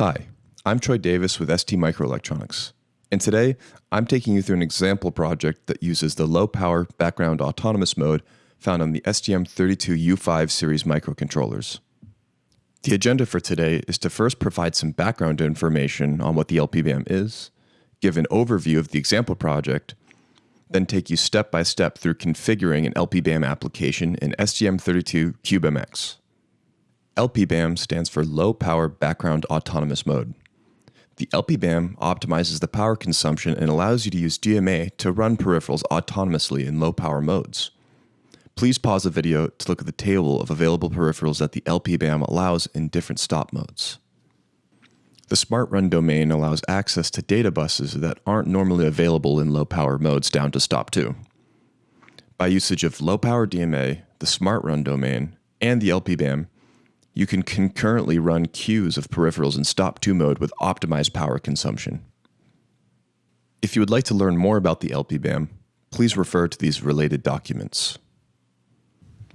Hi, I'm Troy Davis with ST Microelectronics, and today I'm taking you through an example project that uses the low power background autonomous mode found on the STM32U5 series microcontrollers. The agenda for today is to first provide some background information on what the LPBAM is, give an overview of the example project, then take you step by step through configuring an LPBAM application in STM32CubeMX. LPBAM stands for Low Power Background Autonomous Mode. The LPBAM optimizes the power consumption and allows you to use DMA to run peripherals autonomously in low power modes. Please pause the video to look at the table of available peripherals that the LPBAM allows in different stop modes. The Smart Run domain allows access to data buses that aren't normally available in low power modes down to stop 2. By usage of low power DMA, the Smart Run domain, and the LPBAM, you can concurrently run queues of peripherals in stop 2 mode with optimized power consumption. If you would like to learn more about the LPBAM, please refer to these related documents.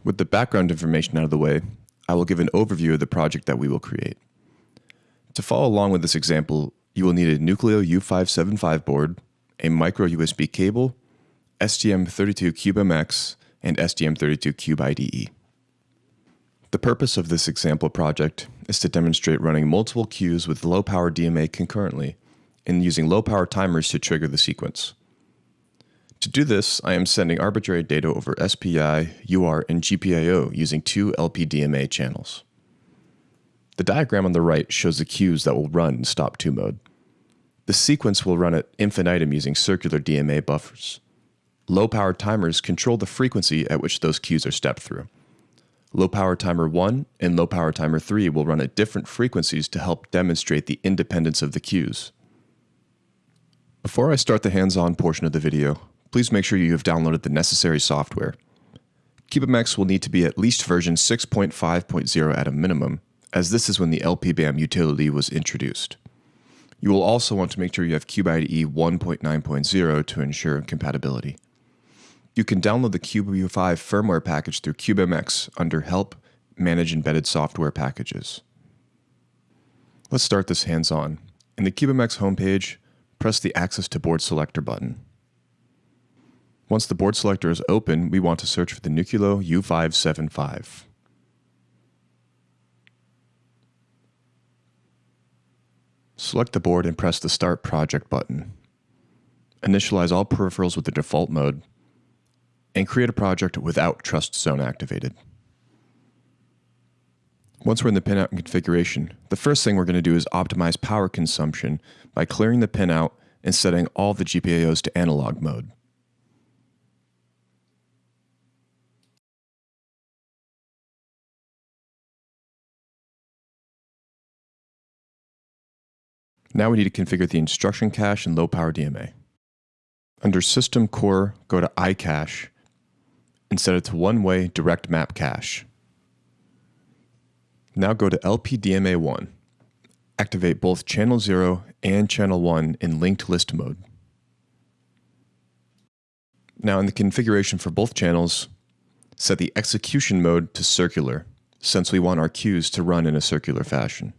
With the background information out of the way, I will give an overview of the project that we will create. To follow along with this example, you will need a Nucleo U575 board, a micro USB cable, STM32CubeMX, and STM32Cube IDE. The purpose of this example project is to demonstrate running multiple queues with low power DMA concurrently and using low power timers to trigger the sequence. To do this, I am sending arbitrary data over SPI, UART, and GPIO using two LPDMA channels. The diagram on the right shows the queues that will run in stop 2 mode. The sequence will run at infinitum using circular DMA buffers. Low power timers control the frequency at which those queues are stepped through. Low power timer 1 and low power timer 3 will run at different frequencies to help demonstrate the independence of the queues. Before I start the hands-on portion of the video, please make sure you have downloaded the necessary software. CubeMX will need to be at least version 6.5.0 at a minimum, as this is when the LPBAM utility was introduced. You will also want to make sure you have CubeIDE 1.9.0 to ensure compatibility. You can download the CubeU5 firmware package through CubeMX under Help, Manage Embedded Software Packages. Let's start this hands-on. In the CubeMX homepage, press the Access to Board Selector button. Once the board selector is open, we want to search for the Nucleo U575. Select the board and press the Start Project button. Initialize all peripherals with the default mode and create a project without Trust Zone activated. Once we're in the pinout configuration, the first thing we're going to do is optimize power consumption by clearing the pinout and setting all the GPIOs to analog mode. Now we need to configure the instruction cache and low power DMA. Under System Core, go to iCache and set it to one-way direct map cache. Now go to LPDMA1. Activate both channel 0 and channel 1 in linked list mode. Now in the configuration for both channels, set the execution mode to circular, since we want our queues to run in a circular fashion.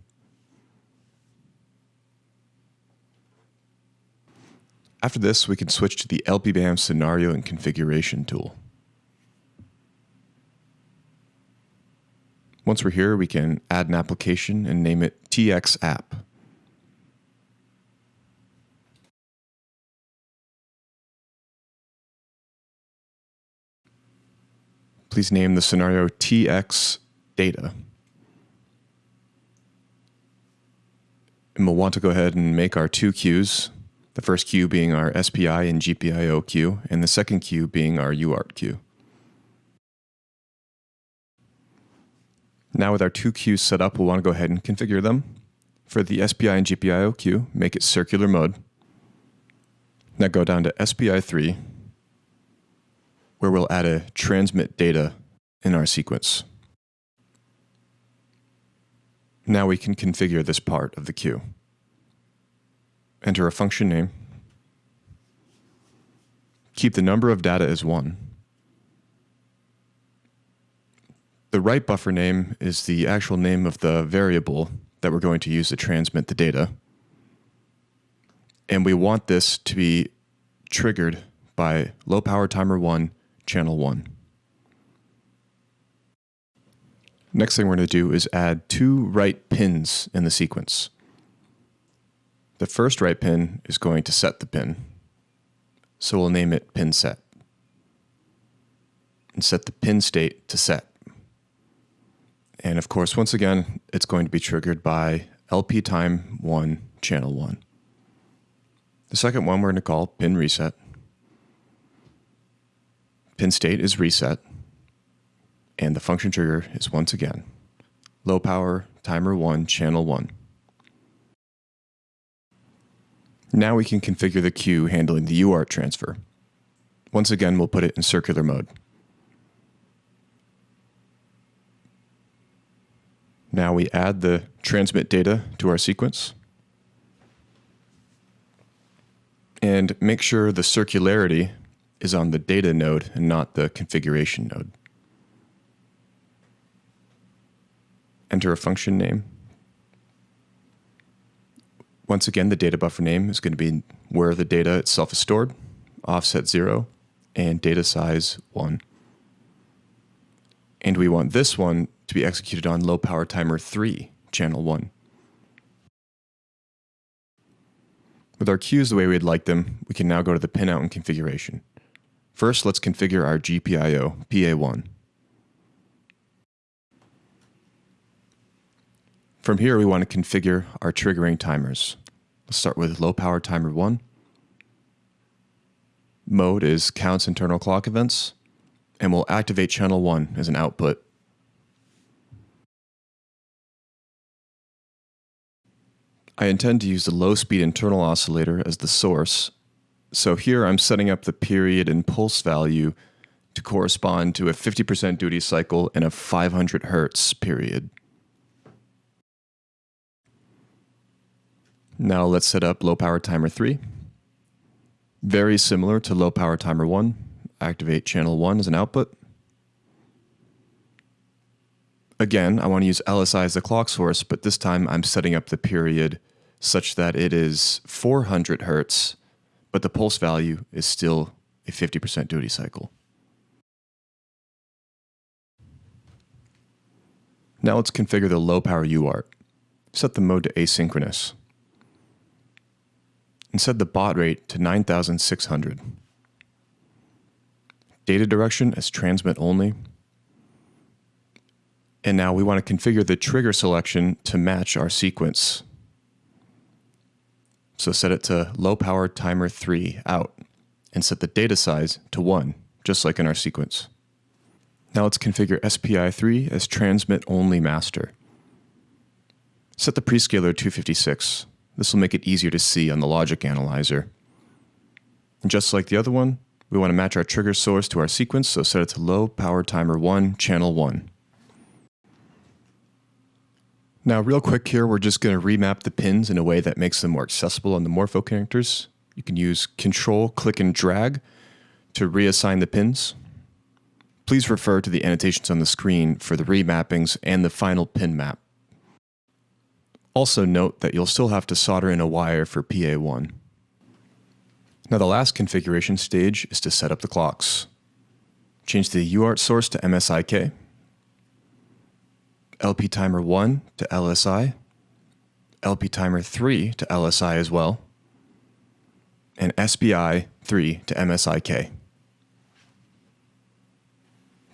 After this, we can switch to the LPBAM scenario and configuration tool. Once we're here, we can add an application and name it TX app. Please name the scenario TX data. And we'll want to go ahead and make our two queues, the first queue being our SPI and GPIO queue, and the second queue being our UART queue. Now with our two queues set up, we'll want to go ahead and configure them. For the SPI and GPIO queue, make it circular mode. Now go down to SPI3, where we'll add a transmit data in our sequence. Now we can configure this part of the queue. Enter a function name. Keep the number of data as 1. The write buffer name is the actual name of the variable that we're going to use to transmit the data. And we want this to be triggered by low power timer 1, channel 1. Next thing we're going to do is add two write pins in the sequence. The first write pin is going to set the pin. So we'll name it pin set. And set the pin state to set. And of course, once again, it's going to be triggered by LP time 1, channel 1. The second one we're going to call pin reset. Pin state is reset. And the function trigger is once again low power timer 1, channel 1. Now we can configure the queue handling the UART transfer. Once again, we'll put it in circular mode. Now we add the transmit data to our sequence. And make sure the circularity is on the data node and not the configuration node. Enter a function name. Once again, the data buffer name is going to be where the data itself is stored, offset 0, and data size 1. And we want this one to be executed on low power timer 3, channel 1. With our queues the way we'd like them, we can now go to the pinout and configuration. First, let's configure our GPIO PA1. From here, we want to configure our triggering timers. Let's start with low power timer 1. Mode is counts internal clock events, and we'll activate channel 1 as an output I intend to use the low speed internal oscillator as the source. So here I'm setting up the period and pulse value to correspond to a 50% duty cycle and a 500 hertz period. Now let's set up low power timer 3. Very similar to low power timer 1. Activate channel 1 as an output. Again, I want to use LSI as the clock source, but this time I'm setting up the period such that it is 400 hertz, but the pulse value is still a 50% duty cycle. Now let's configure the low power UART. Set the mode to asynchronous. And set the baud rate to 9600. Data direction as transmit only and now we want to configure the trigger selection to match our sequence. So set it to low power timer 3 out and set the data size to 1, just like in our sequence. Now let's configure SPI3 as transmit only master. Set the prescaler 256. This will make it easier to see on the logic analyzer. And just like the other one, we want to match our trigger source to our sequence, so set it to low power timer 1, channel 1. Now, real quick here, we're just going to remap the pins in a way that makes them more accessible on the Morpho connectors. You can use Control, Click, and Drag to reassign the pins. Please refer to the annotations on the screen for the remappings and the final pin map. Also note that you'll still have to solder in a wire for PA1. Now the last configuration stage is to set up the clocks. Change the UART source to MSIK LP timer 1 to LSI, LP timer 3 to LSI as well, and SPI 3 to MSIK.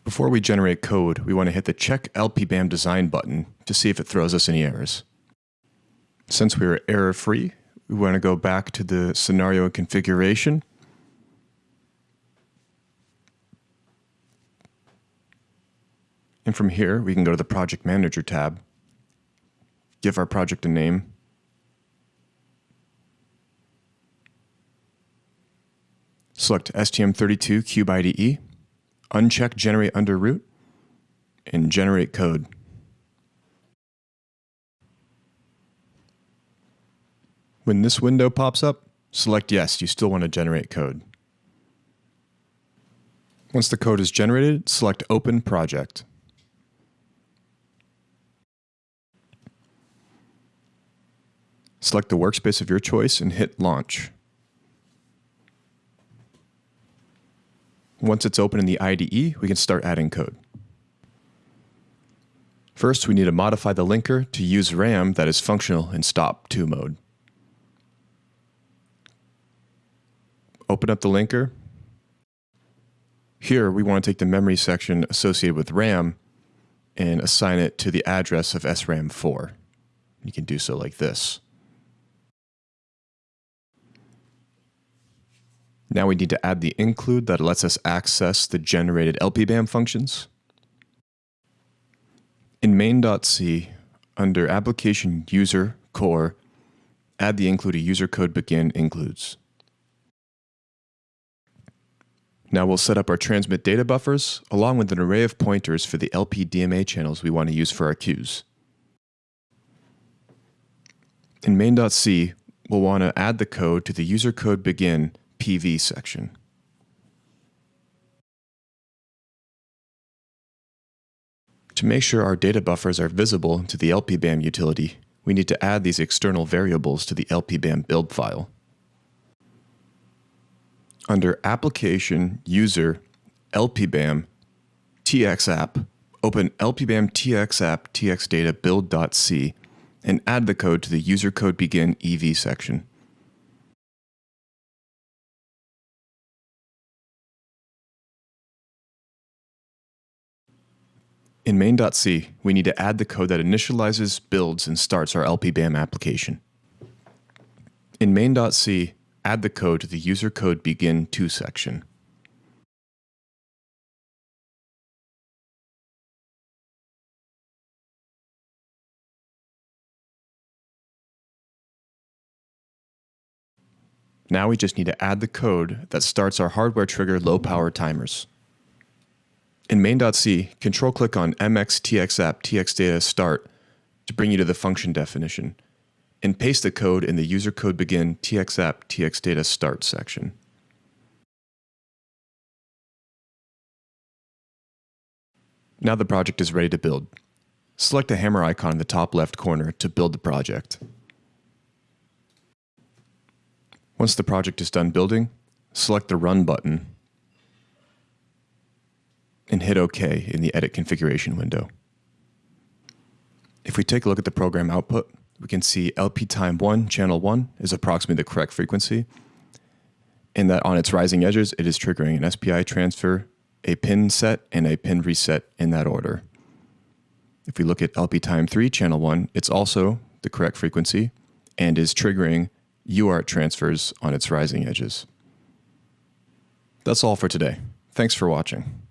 Before we generate code, we want to hit the Check LPBAM Design button to see if it throws us any errors. Since we are error-free, we want to go back to the scenario configuration And from here, we can go to the Project Manager tab, give our project a name, select STM32 Cube IDE, uncheck Generate Under Root, and generate code. When this window pops up, select yes, you still want to generate code. Once the code is generated, select Open Project. Select the workspace of your choice and hit Launch. Once it's open in the IDE, we can start adding code. First, we need to modify the linker to use RAM that is functional in stop 2 mode. Open up the linker. Here, we want to take the memory section associated with RAM and assign it to the address of SRAM4. You can do so like this. Now we need to add the include that lets us access the generated LPBAM functions. In main.c, under application user core, add the include a user code begin includes. Now we'll set up our transmit data buffers along with an array of pointers for the LPDMA channels we want to use for our queues. In main.c, we'll want to add the code to the user code begin PV section. To make sure our data buffers are visible to the LPBAM utility, we need to add these external variables to the LPBAM build file. Under Application, User, LPBAM, TXApp, open LPBAM TXApp txdata build.c and add the code to the user code begin EV section. In main.c, we need to add the code that initializes, builds, and starts our LPBAM application. In main.c, add the code to the user code begin to section. Now we just need to add the code that starts our hardware trigger low power timers. In main.c, control click on mxtxapp txdata start to bring you to the function definition, and paste the code in the user code begin txapp txdata start section. Now the project is ready to build. Select the hammer icon in the top left corner to build the project. Once the project is done building, select the Run button and hit OK in the Edit Configuration window. If we take a look at the program output, we can see LP time 1, channel 1 is approximately the correct frequency, and that on its rising edges, it is triggering an SPI transfer, a pin set, and a pin reset in that order. If we look at LP time 3, channel 1, it's also the correct frequency and is triggering UART transfers on its rising edges. That's all for today. Thanks for watching.